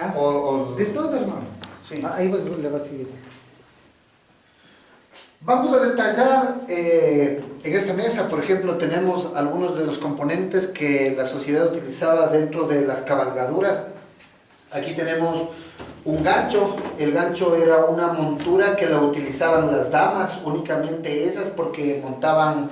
Ah, O- o- De todo, hermano. Sí. Ah, Ahí vas, le vas a seguir. Vamos a detallar eh, en esta mesa, por ejemplo, tenemos algunos de los componentes que la sociedad utilizaba dentro de las cabalgaduras. Aquí tenemos un gancho, el gancho era una montura que la utilizaban las damas, únicamente esas, porque montaban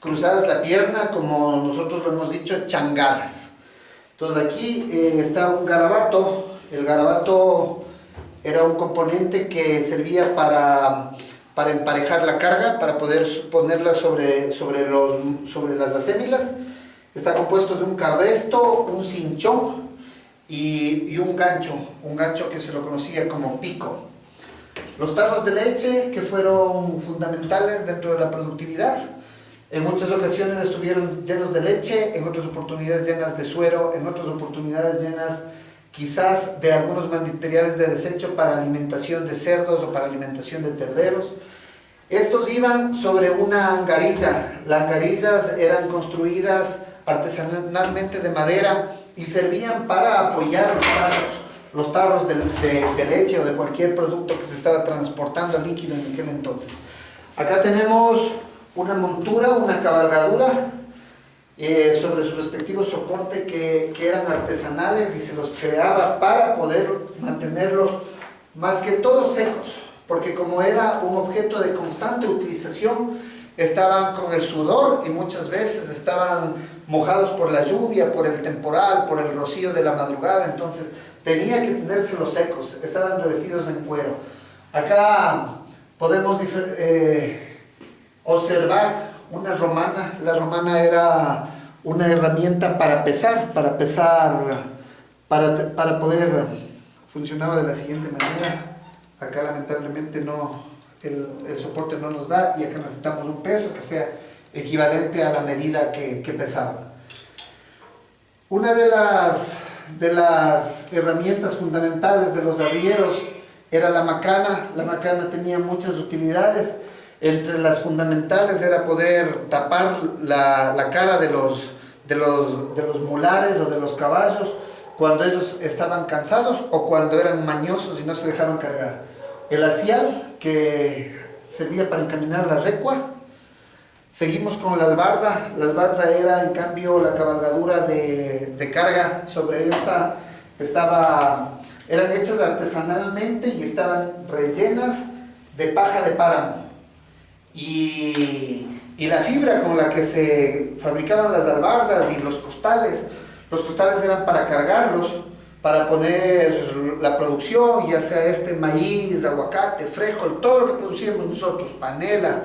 cruzadas la pierna, como nosotros lo hemos dicho, changadas. Entonces aquí eh, está un garabato, el garabato era un componente que servía para, para emparejar la carga, para poder ponerla sobre, sobre, los, sobre las acémilas. Está compuesto de un cabresto, un cinchón y, y un gancho, un gancho que se lo conocía como pico. Los tarros de leche que fueron fundamentales dentro de la productividad. En muchas ocasiones estuvieron llenos de leche, en otras oportunidades llenas de suero, en otras oportunidades llenas quizás de algunos materiales de desecho para alimentación de cerdos o para alimentación de terneros. Estos iban sobre una angariza. Las angarizas eran construidas artesanalmente de madera y servían para apoyar los tarros, los tarros de, de- leche o de cualquier producto que se estaba transportando líquido en aquel entonces. Acá tenemos una montura, una cabalgadura eh, sobre su respectivo soporte que, que eran artesanales y se los creaba para poder mantenerlos más que todo secos, porque como era un objeto de constante utilización, estaban con el sudor y muchas veces estaban mojados por la lluvia, por el temporal, por el rocío de la madrugada, entonces tenía que tenérselos secos, estaban revestidos en cuero. Acá podemos eh, observar una romana. La romana era una herramienta para pesar, para pesar, para, para poder, funcionaba de la siguiente manera. Acá lamentablemente no, el, el soporte no nos da y acá necesitamos un peso que sea equivalente a la medida que, que pesaba. Una de las, de las herramientas fundamentales de los arrieros era la macana. La macana tenía muchas utilidades. Entre las fundamentales era poder tapar la, la cara de los, de, los, de los mulares o de los caballos cuando ellos estaban cansados o cuando eran mañosos y no se dejaban cargar. El asial, que servía para encaminar la recua. Seguimos con la albarda. La albarda era, en cambio, la cabalgadura de, de carga. Sobre esta estaba, eran hechas artesanalmente y estaban rellenas de paja de páramo. Y, y la fibra con la que se fabricaban las albardas y los costales, los costales eran para cargarlos, para poner la producción, ya sea este maíz, aguacate, frijol, todo lo que producíamos nosotros, panela.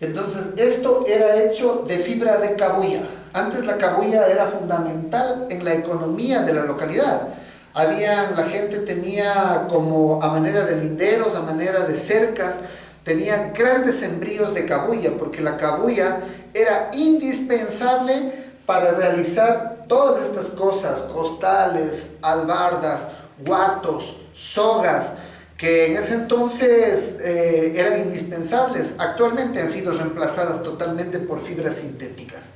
Entonces, esto era hecho de fibra de cabuya. Antes la cabuya era fundamental en la economía de la localidad. Había, la gente tenía como a manera de linderos, a manera de cercas, tenía grandes sembríos de cabuya, porque la cabuya era indispensable para realizar todas estas cosas, costales, albardas, guatos, sogas, que en ese entonces eh, eran indispensables. Actualmente han sido reemplazadas totalmente por fibras sintéticas.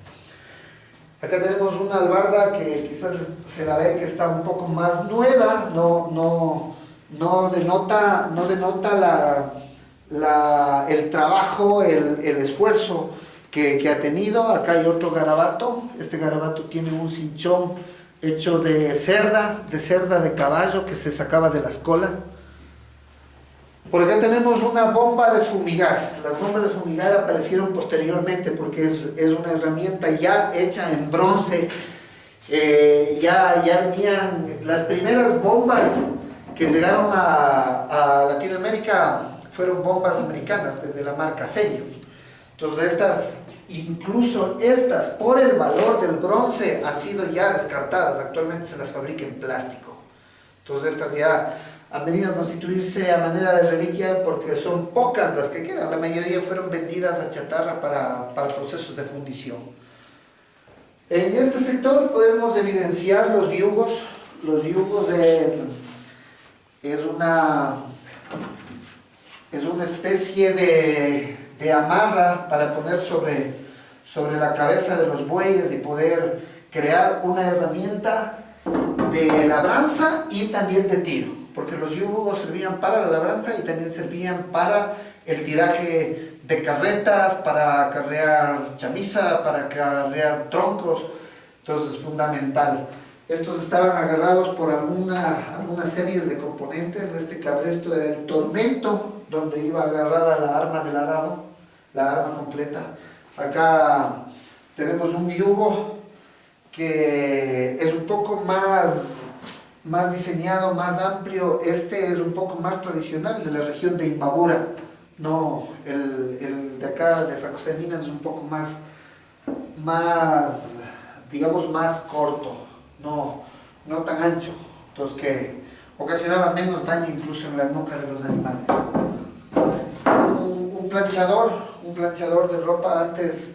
Acá tenemos una albarda que quizás se la ve que está un poco más nueva, no, no, no denota, no denota la, el trabajo, el, esfuerzo que, ha tenido. Acá hay otro garabato, este garabato tiene un cinchón hecho de cerda, de cerda de caballo que se sacaba de las colas. Por acá tenemos una bomba de fumigar. Las bombas de fumigar aparecieron posteriormente porque es, una herramienta ya hecha en bronce. Eh, ya, ya venían las primeras bombas que llegaron a Latinoamérica fueron bombas americanas de, de la marca Senior. Entonces estas, incluso estas, por el valor del bronce, han sido ya descartadas. Actualmente se las fabrica en plástico. Entonces estas ya han venido a constituirse a manera de reliquia porque son pocas las que quedan. La mayoría fueron vendidas a chatarra para, para procesos de fundición. En este sector podemos evidenciar los yugos. Los yugos es, es una es una especie de, de, amarra para poner sobre, sobre la cabeza de los bueyes y poder crear una herramienta de labranza y también de tiro, porque los yugos servían para la labranza y también servían para el tiraje de carretas, para acarrear chamisa, para acarrear troncos, entonces es fundamental. Estos estaban agarrados por alguna, algunas series de componentes, este cabresto era el tormento, donde iba agarrada la arma del arado, la arma completa. Acá tenemos un yugo que es un poco más, más diseñado, más amplio. Este es un poco más tradicional de la región de Imbabura. No, el, el de acá de San es un poco más, más, digamos, más corto, no, no tan ancho. Entonces que ocasionaba menos daño incluso en la nuca de los animales. Planchador, un planchador de ropa antes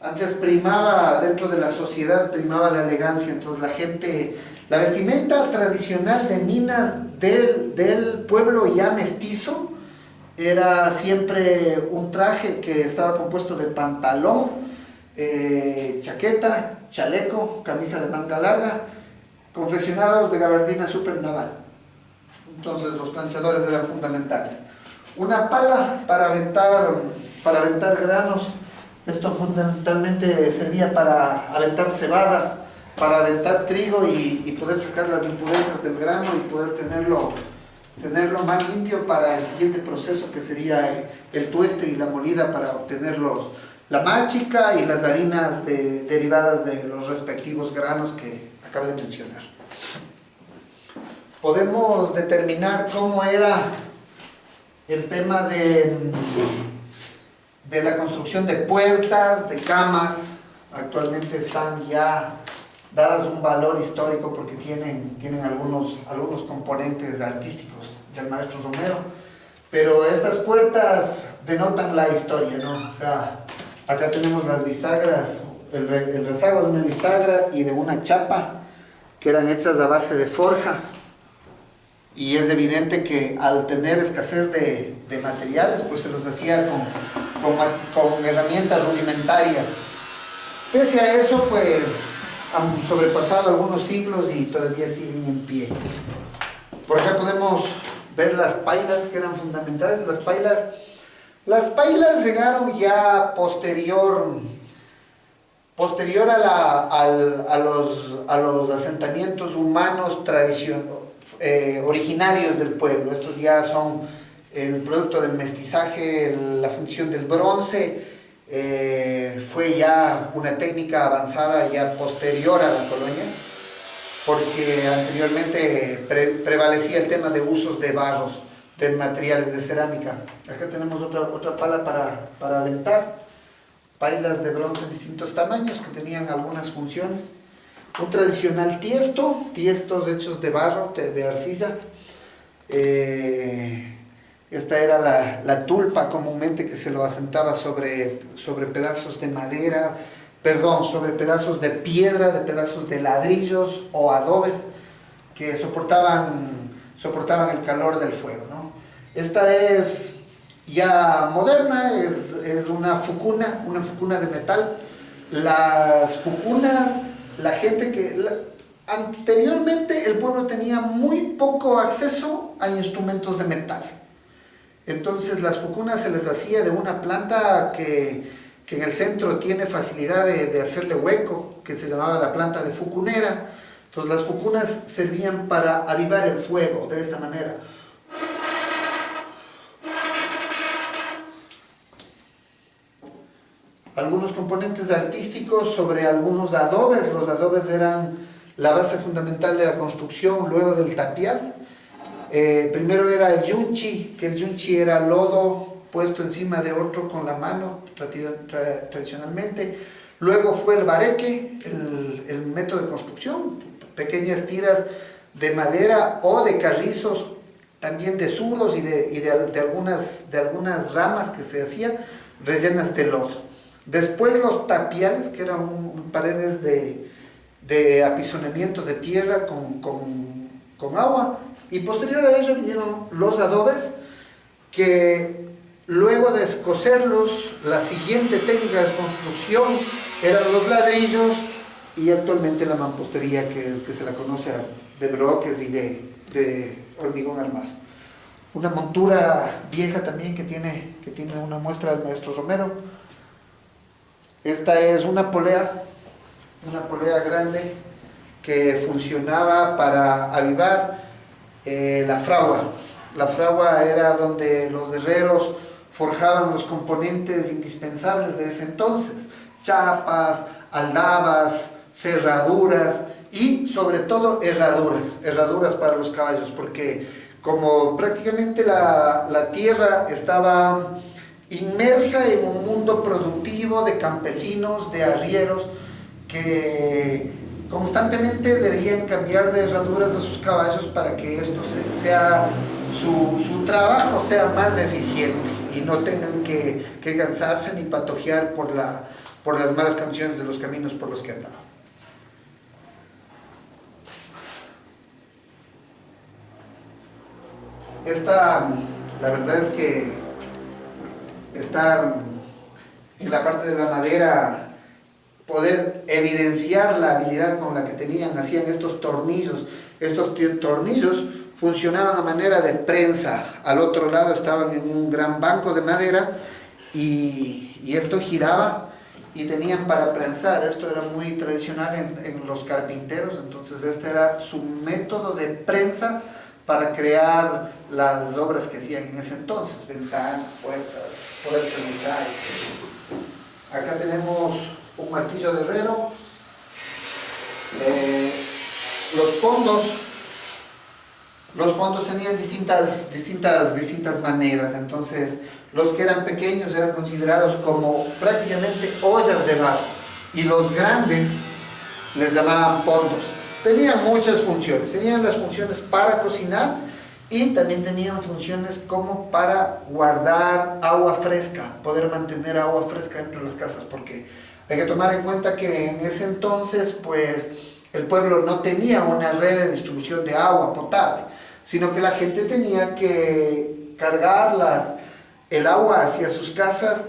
antes primaba dentro de la sociedad, primaba la elegancia, entonces la gente, la vestimenta tradicional de minas del, del pueblo ya mestizo era siempre un traje que estaba compuesto de pantalón, eh, chaqueta, chaleco, camisa de manga larga, confeccionados de gabardina super naval. Entonces los planchadores eran fundamentales. Una pala para aventar, para aventar granos, esto fundamentalmente servía para aventar cebada, para aventar trigo y, poder sacar las impurezas del grano y poder tenerlo, tenerlo más limpio para el siguiente proceso que sería el tueste y la molida para obtener los, la máchica y las harinas derivadas de los respectivos granos que acabo de mencionar. Podemos determinar cómo era el tema de de la construcción de puertas, de camas, actualmente están ya dadas un valor histórico porque tienen, tienen algunos, algunos componentes artísticos del maestro Romero, pero estas puertas denotan la historia, ¿no? O sea, acá tenemos las bisagras, el, el rezago de una bisagra y de una chapa que eran hechas a base de forja, y es evidente que al tener escasez de, de materiales, pues se los hacía con, con, herramientas rudimentarias. Pese a eso, pues han sobrepasado algunos siglos y todavía siguen en pie. Por acá podemos ver las pailas que eran fundamentales. Las pailas, las pailas llegaron ya posterior, posterior a, la, a, los, a los asentamientos humanos tradicionales eh, originarios del pueblo. Estos ya son el producto del mestizaje, la función del bronce, eh, fue ya una técnica avanzada ya posterior a la colonia, porque anteriormente prevalecía el tema de usos de barros, de materiales de cerámica. Acá tenemos otra, otra pala para, para aventar, pailas de bronce de distintos tamaños que tenían algunas funciones un tradicional tiesto, tiestos hechos de barro, de, arcilla. Eh, esta era la, la, tulpa comúnmente que se lo asentaba sobre, sobre pedazos de madera, perdón, sobre pedazos de piedra, de pedazos de ladrillos o adobes que soportaban, soportaban el calor del fuego. ¿no? Esta es ya moderna, es, es una fucuna, una fucuna de metal. Las fucunas la gente que... anteriormente el pueblo tenía muy poco acceso a instrumentos de metal. Entonces las fucunas se les hacía de una planta que, que en el centro tiene facilidad de, hacerle hueco, que se llamaba la planta de fucunera. Entonces las fucunas servían para avivar el fuego de esta manera. Algunos componentes artísticos sobre algunos adobes. Los adobes eran la base fundamental de la construcción luego del tapial. Eh, primero era el yunchi, que el yunchi era lodo puesto encima de otro con la mano tradicionalmente. Luego fue el bareque, el, método de construcción, pequeñas tiras de madera o de carrizos, también de suros y de, algunas, de algunas ramas que se hacían rellenas de lodo. Después los tapiales, que eran paredes de, de, apisonamiento de tierra con, agua. Y posterior a ello vinieron los adobes, que luego de escocerlos, la siguiente técnica de construcción eran los ladrillos, y actualmente la mampostería que, que se la conoce de bloques y de, de hormigón armado. Una montura vieja también que tiene, que tiene una muestra del maestro Romero. Esta es una polea, una polea grande que funcionaba para avivar eh, la fragua. La fragua era donde los herreros forjaban los componentes indispensables de ese entonces, chapas, aldabas, cerraduras y sobre todo herraduras, herraduras para los caballos, porque como prácticamente la, la tierra estaba inmersa en un mundo productivo de campesinos, de arrieros, que constantemente debían cambiar de herraduras de sus caballos para que esto sea, su, su trabajo sea más eficiente y no tengan que, que cansarse ni patojear por, la, por las malas condiciones de los caminos por los que andaban. Esta, la verdad es que estar en la parte de la madera, poder evidenciar la habilidad con la que tenían, hacían estos tornillos. Estos tornillos funcionaban a manera de prensa. Al otro lado estaban en un gran banco de madera y, esto giraba y tenían para prensar. Esto era muy tradicional en, en los carpinteros, entonces este era su método de prensa para crear las obras que hacían en ese entonces, ventanas, puertas, poder sanitario. Acá tenemos un martillo de herrero, eh, los fondos, los fondos tenían distintas, distintas, distintas maneras, entonces los que eran pequeños eran considerados como prácticamente ollas de barro. Y los grandes les llamaban fondos Tenían muchas funciones, tenían las funciones para cocinar y también tenían funciones como para guardar agua fresca, poder mantener agua fresca dentro de las casas, porque hay que tomar en cuenta que en ese entonces pues el pueblo no tenía una red de distribución de agua potable, sino que la gente tenía que cargar las, el agua hacia sus casas.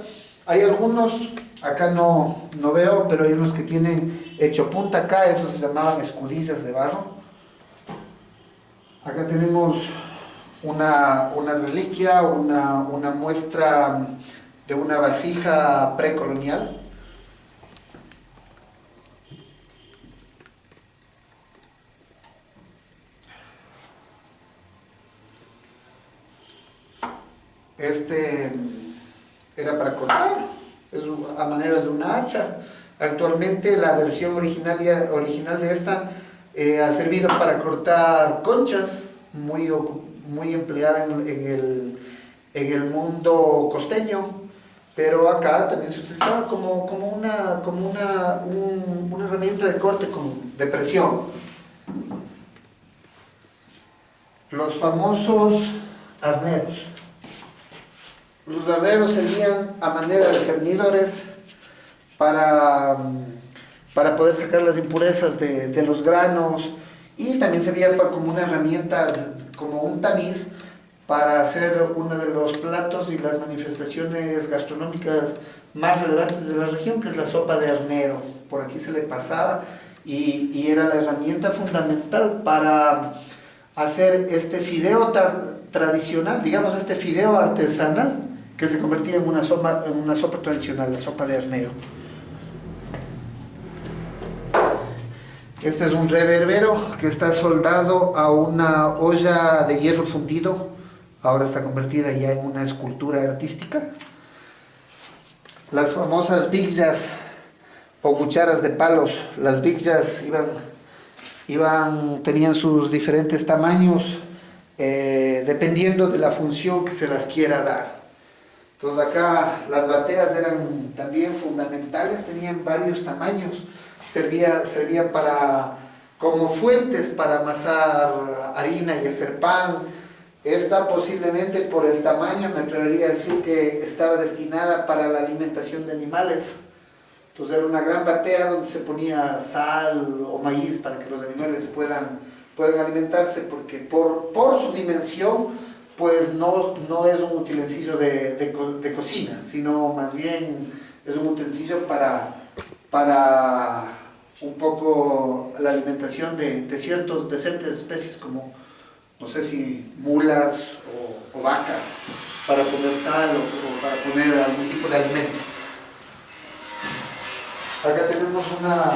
Hay algunos, acá no, no veo, pero hay unos que tienen hecho punta acá, esos se llamaban escudillas de barro. Acá tenemos una, reliquia, una, una muestra de una vasija precolonial. Este era para cortar, es a manera de una hacha. Actualmente la versión original, original de esta eh, ha servido para cortar conchas, muy, muy empleada en, el, en, el, mundo costeño, pero acá también se utilizaba como, como, una, como una, una herramienta de corte con, de presión. Los famosos arneros. Los arneros serían a manera de cernidores para, para poder sacar las impurezas de, de los granos y también servía como una herramienta, como un tamiz para hacer uno de los platos y las manifestaciones gastronómicas más relevantes de la región, que es la sopa de arnero. Por aquí se le pasaba y, y era la herramienta fundamental para hacer este fideo tradicional, digamos este fideo artesanal, que se convertía en una sopa, en una sopa tradicional, la sopa de arnero. Este es un reverbero que está soldado a una olla de hierro fundido. Ahora está convertida ya en una escultura artística. Las famosas bigjas o cucharas de palos. Las bigjas iban, iban, tenían sus diferentes tamaños eh, dependiendo de la función que se las quiera dar. Entonces acá las bateas eran también fundamentales, tenían varios tamaños servía, servían para, como fuentes para amasar harina y hacer pan. Esta posiblemente por el tamaño me atrevería a decir que estaba destinada para la alimentación de animales. Entonces era una gran batea donde se ponía sal o maíz para que los animales puedan, puedan alimentarse porque por, por su dimensión pues no, no es un utensilio de, de, de cocina, sino más bien es un utensilio para, para un poco la alimentación de, ciertos, ciertas especies como, no sé si mulas o, vacas, para poner sal o, o, para poner algún tipo de alimento. Acá tenemos una,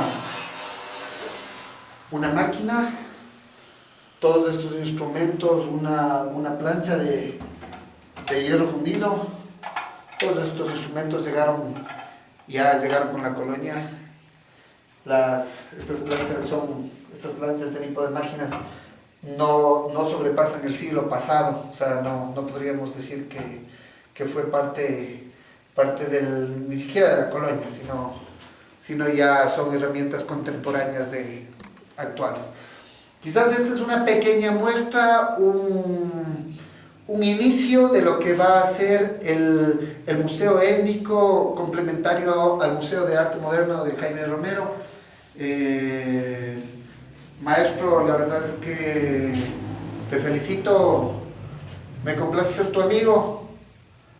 una máquina, todos estos instrumentos, una, una plancha de, de hierro fundido, todos estos instrumentos llegaron, ya llegaron con la colonia. Las, estas planchas son, estas planchas, este tipo de máquinas no, no sobrepasan el siglo pasado, o sea, no, no podríamos decir que, que fue parte, parte del, ni siquiera de la colonia, sino, sino ya son herramientas contemporáneas de, actuales. Quizás esta es una pequeña muestra, un, un inicio de lo que va a ser el, el, Museo Étnico complementario al Museo de Arte Moderno de Jaime Romero. Eh, maestro, la verdad es que te felicito, me complace ser tu amigo,